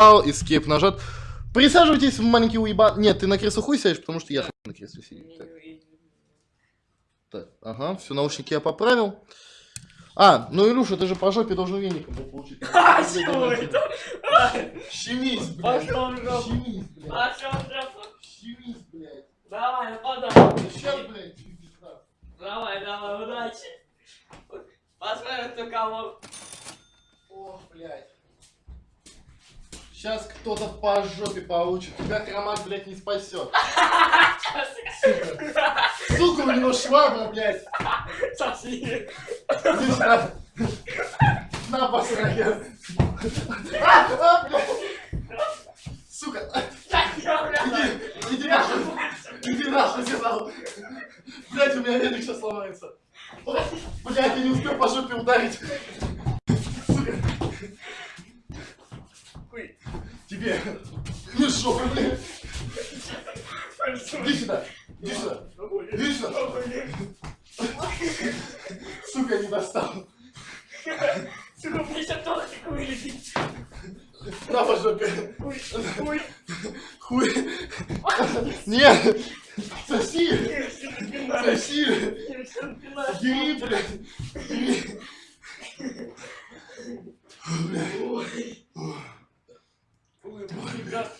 Escape нажат. Присаживайтесь в маленький уебан. Нет, ты на кресло хуй сядешь, потому что я хуй на кресле сидит. Так. Так, ага, все, наушники я поправил. А, ну Илюша, ты же по жопе должен веником был получить. А, чего это? Щемись, блядь. Пошел в жопу. Щемись, блядь. Пошел в жопу. Щемись, блядь. Давай, нападай. Сейчас, блядь. Давай, давай, удачи. Посмотрим, кто кого. Ох, блядь. Сейчас кто-то по жопе получит. Тебя хромак, блядь, не спасет. Сука, у него швабра, блядь. Соси. На, посрать. А, а, блядь. Сука. Иди, иди нахуй. Иди нахуй сюда. Блядь, у меня велик сейчас сломается. Блядь, я не успел по жопе ударить. Сука. Хуй. Тебе. Не жопу, блядь. Иди сюда. Иди сюда. Иди сюда. Сука, не достал. Сука, мне сейчас тортик вылетит. На по жопе. Хуй, хуй. Нет. Соси. Соси. Бери, блядь. Бери. Блядь. Ой, ребят,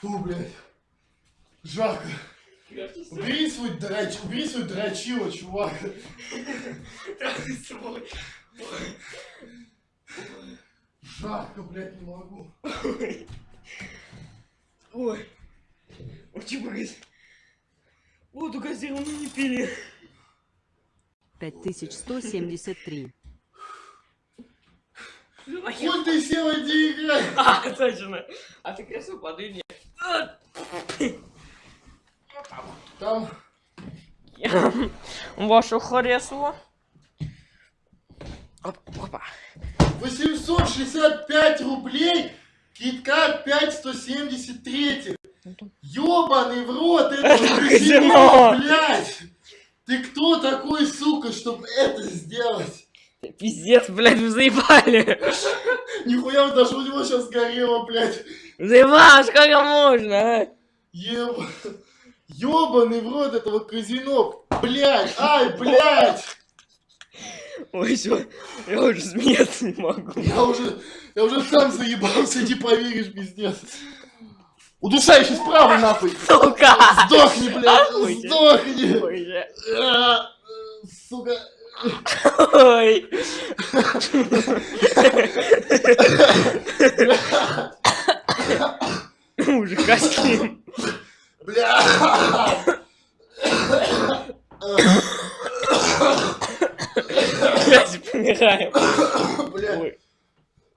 Фу, блядь. Жарко. Убери свой драч, убери свой дрочило, чувак. Жарко, блядь, не могу. Ой. Очень магазин. Воду газированную не пили. 5173. А я- Хуй ты сел, иди играй. А, точно. А ты кресло подвинь. Там Ваше кресло. Опа. 865 рублей, киткат 5 173. Ёбаный в рот, это Это казино. блядь. Ты кто такой, сука, чтобы это сделать? Пиздец, блядь, вы заебали. Нихуя, даже у него сейчас горело, блядь. Заебал, сколько можно, а? Еб... Ёбаный в рот этого казино. Блядь, ай, блядь. Ой, все, я уже смеяться не могу. Я уже, я уже сам заебался, не поверишь, пиздец. Удушающий справа, нахуй. Сука! Сдохни, блядь, сдохни. А, Сука. Ой. Уже костюм. Бля. Блядь, помираем. Бля.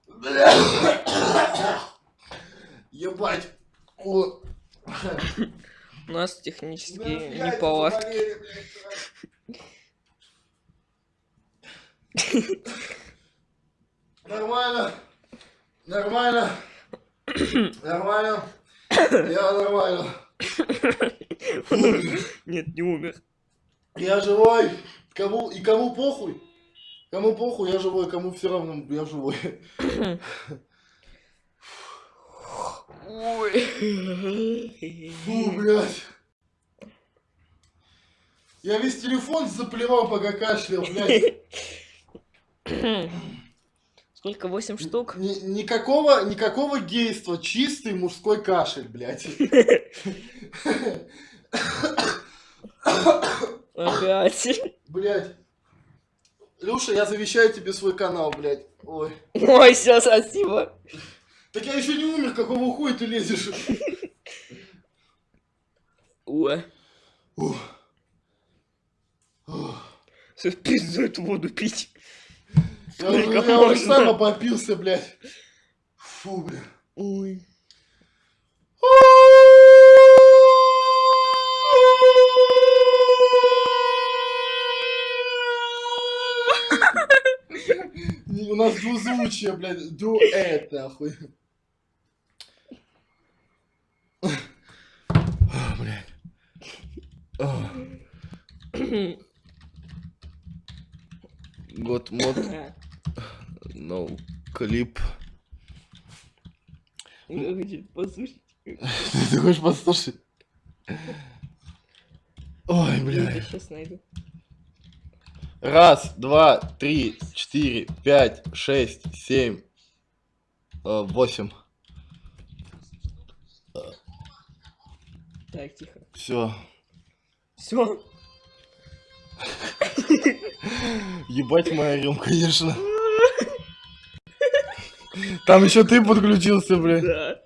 Бля. Ебать. У нас технические неполадки. заболели, блядь. Нормально. Нормально. Нормально. Я нормально. Нет, не умер. Я живой. Кому и кому похуй? Кому похуй, я живой, кому все равно, я живой. Ой. Фу, блядь. Я весь телефон заплевал, пока кашлял, блядь. Сколько? Восемь штук? Ни- никакого, никакого гейства, чистый мужской кашель, блядь. Опять. Блядь. Люша, я завещаю тебе свой канал, блядь. Ой. Ой, все, спасибо. Так я еще не умер, какого хуя ты лезешь? Ой. Ух. Ух. Все, пизду эту воду пить. Я, уже- я сам обопился, блядь. Фу, блядь. Ой. У нас двузвучие, блядь, дуэт, нахуй. Блядь. Год мод, no клип. Кто хочет послушать? Ты хочешь послушать? Ой, Я бля. сейчас найду. Раз, два, три, четыре, пять, шесть, семь, э, восемь. Так, тихо. Все. Все. Ебать мы орем, конечно. Там еще ты подключился, бля. Да.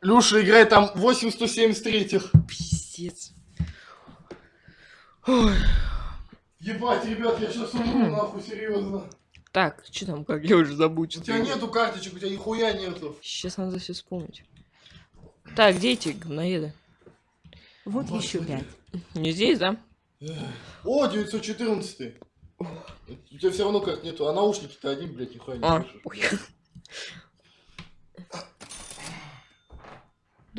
Люша играет там 8 173 Пиздец. Ебать, ребят, я сейчас умру, нахуй, серьезно. Так, что там, как я уже забыл, У тебя нету карточек, у тебя нихуя нету. Сейчас надо все вспомнить. Так, где эти говноеды? Вот еще Господи. пять. Не здесь, да? О, 914 у тебя все равно как нету а наушники то один блять нихуя не а, слышишь